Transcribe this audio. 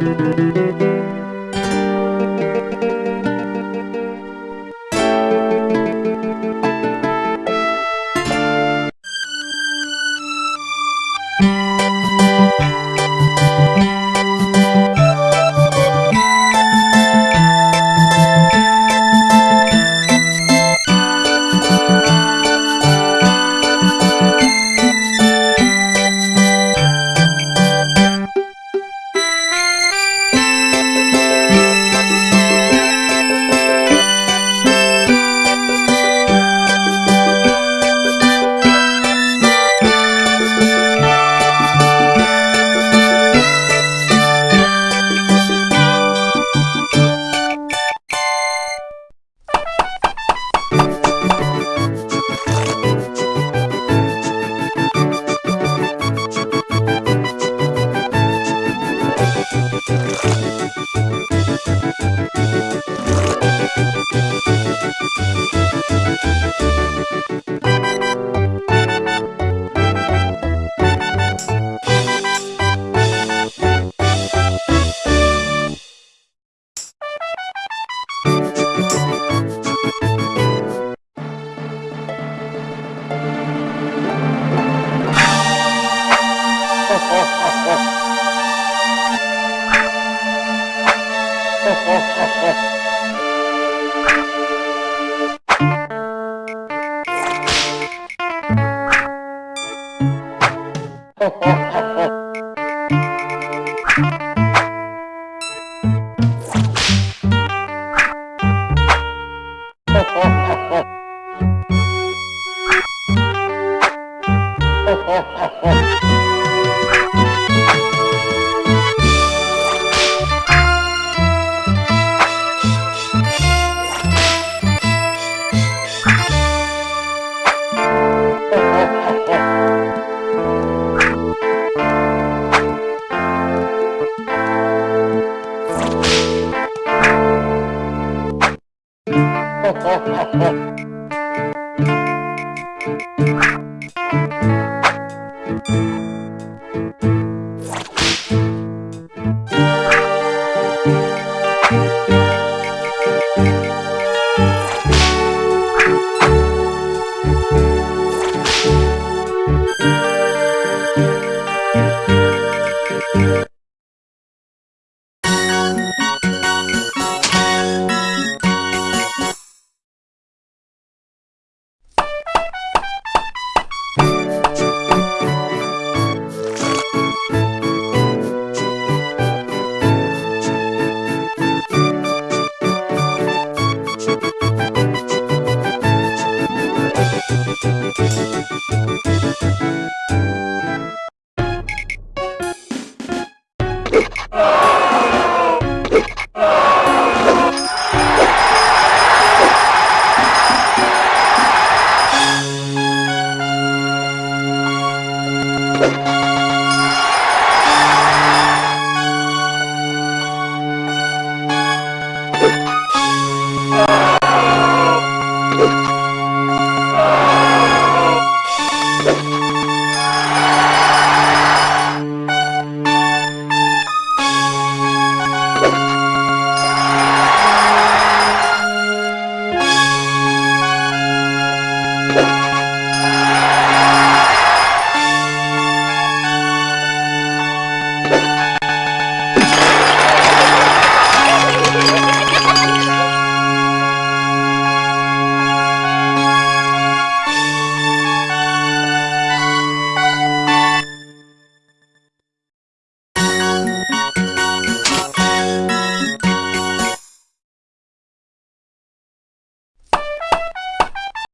Thank you. Oh, oh, oh. 哦。Thank you.